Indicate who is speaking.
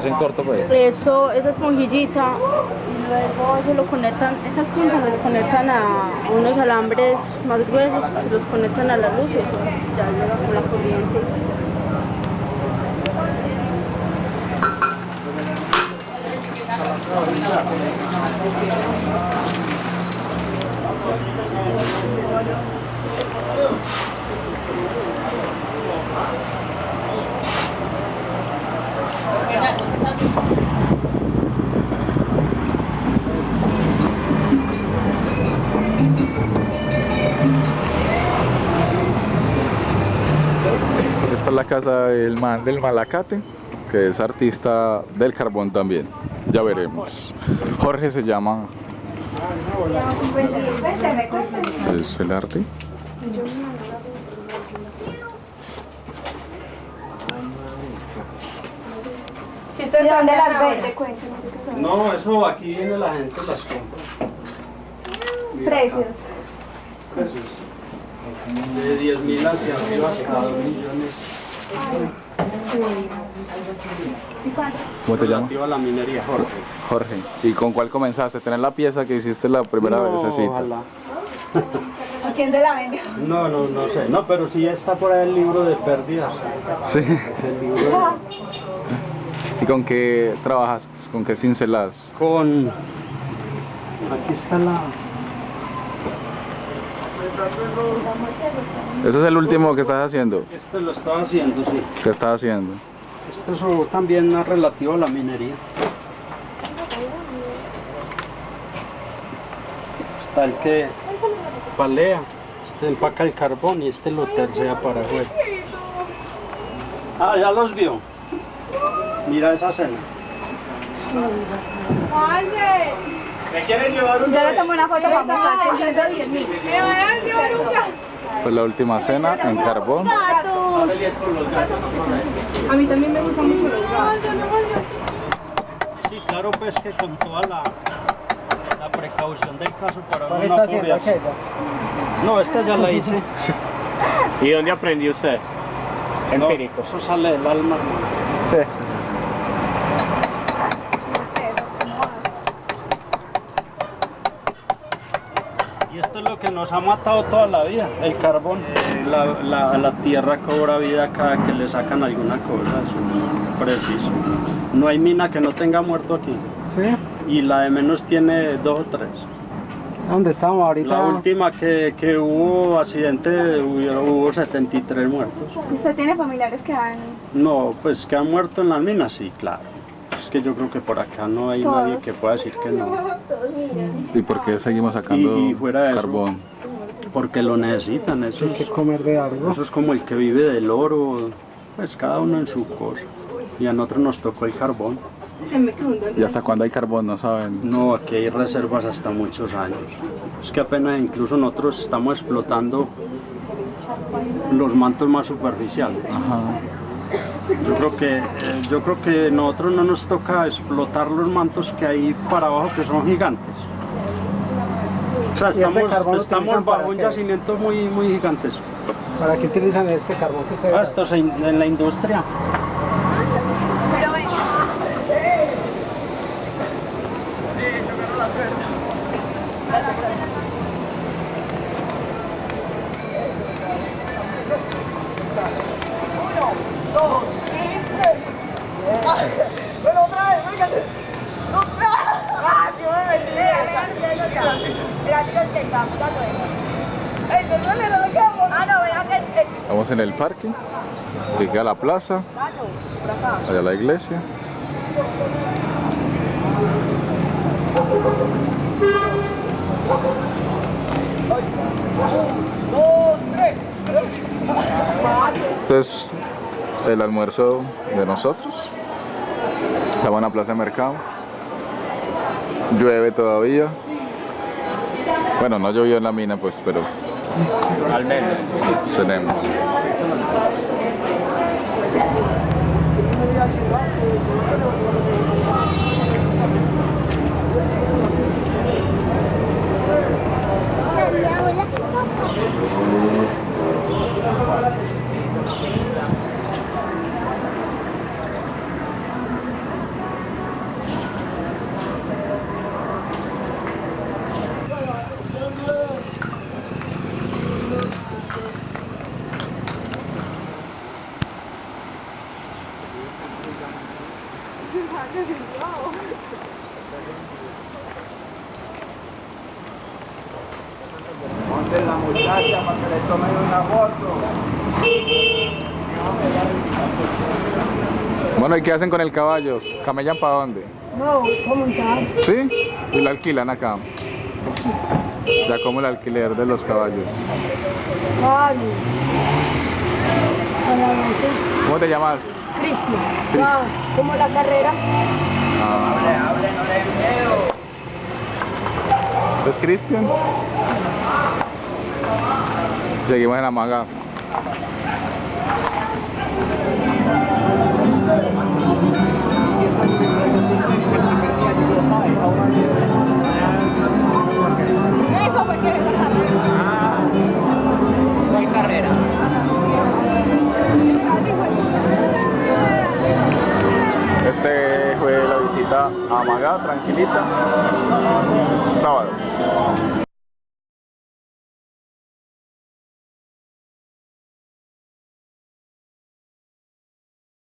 Speaker 1: hacen corto pues.
Speaker 2: Eso, esa esponjillita, luego eso lo conectan, esas puntas las conectan a unos alambres más gruesos, los conectan a la luz y eso ya llega con la corriente.
Speaker 1: Esta es la casa del man del Malacate, que es artista del carbón también. Ya veremos. Jorge se llama. Es el arte.
Speaker 2: ¿De dónde las ven?
Speaker 3: No, eso aquí viene la gente las compra. Mira
Speaker 2: Precios.
Speaker 3: acá, Precios. De 10 mil hacia arriba hasta 2 millones.
Speaker 1: ¿Cómo te llamas?
Speaker 3: Relativo a la minería, Jorge.
Speaker 1: Jorge. ¿Y con cuál comenzaste? ¿Tener la pieza que hiciste la primera
Speaker 3: no,
Speaker 1: vez?
Speaker 3: ojalá.
Speaker 2: ¿A quién se la vendió?
Speaker 3: No, no, no sé. No, pero sí está por ahí el libro de pérdidas.
Speaker 1: Sí.
Speaker 3: El libro
Speaker 1: ¿Y con qué trabajas? ¿Con qué cincelas?
Speaker 3: con... Aquí está la...
Speaker 1: Ese es el último que estás haciendo.
Speaker 3: Este lo estaba haciendo, sí.
Speaker 1: ¿Qué estás haciendo?
Speaker 3: Esto es también es relativo a la minería. Está el que palea, este empaca el carbón y este lo tercea para afuera. Ah, ya los vio. Mira esa cena.
Speaker 2: Yo le tomo una foto para mostrar. 110 mil.
Speaker 1: Fue la última cena en carbón.
Speaker 2: A mí también me gustan mucho los gatos.
Speaker 3: Sí, claro, pues que con toda la, la precaución del caso para
Speaker 4: ¿Cuál
Speaker 3: uno
Speaker 4: está
Speaker 3: no
Speaker 4: haciendo
Speaker 3: apoyarse.
Speaker 4: aquella?
Speaker 3: No, esta ya la hice.
Speaker 5: ¿Y dónde aprendió usted? Empírico.
Speaker 3: No, eso sale del alma.
Speaker 1: Sí.
Speaker 3: Y esto es lo que nos ha matado toda la vida, el carbón. La, la- la tierra cobra vida cada que le sacan alguna cosa, eso es preciso. No hay mina que no tenga muerto aquí.
Speaker 4: Sí.
Speaker 3: Y la de menos tiene dos o tres.
Speaker 4: ¿Dónde estamos ahorita?
Speaker 3: La última que, que hubo accidente hubo, hubo 73 muertos.
Speaker 2: ¿Usted tiene familiares que han...
Speaker 3: No, pues que han muerto en las minas, sí, claro. Que yo creo que por acá no hay
Speaker 2: Todos.
Speaker 3: nadie que pueda decir que no.
Speaker 1: ¿Y por qué seguimos sacando
Speaker 3: Y- y fuera de eso,
Speaker 1: carbón?
Speaker 3: Porque lo necesitan, eso
Speaker 4: Hay que
Speaker 3: es,
Speaker 4: comer de algo.
Speaker 3: eso es como el que vive del oro, pues cada uno en su cosa. Y a nosotros nos tocó el carbón.
Speaker 1: ¿Y hasta cuándo hay carbón? No saben.
Speaker 3: No, aquí hay reservas hasta muchos años. Es que apenas incluso nosotros estamos explotando los mantos más superficiales.
Speaker 1: Ajá.
Speaker 3: Yo creo que eh, yo creo que nosotros no nos toca explotar los mantos que hay para abajo que son gigantes. O sea,
Speaker 4: ¿Y este
Speaker 3: estamos, estamos bajo un
Speaker 4: qué?
Speaker 3: yacimiento muy muy gigantesco.
Speaker 4: ¿Para qué utilizan este carbón que se
Speaker 3: Ah, esto es en, en la industria.
Speaker 1: Estamos en el parque. Aquí queda la plaza. Allá la iglesia. Este es el almuerzo de nosotros. Estamos en la plaza de mercado. Llueve todavía. Bueno, no llovió en la mina, pues, pero
Speaker 5: al menos.
Speaker 1: Tenemos. La muchacha para que le tomen una foto. Bueno, ¿y qué hacen con el caballo? ¿Camellan para dónde?
Speaker 6: No, ¿cómo montar?
Speaker 1: ¿Sí? Y lo alquilan acá. Ya como el alquiler de los caballos.
Speaker 6: Vale.
Speaker 1: ¿Cómo te llamas?
Speaker 6: Cristian.
Speaker 1: Cris.
Speaker 6: Ah, ¿Cómo la carrera?
Speaker 1: Ah. ¿Es Cristian? Seguimos en la manga. Fue la visita a Magá, tranquilita, sábado.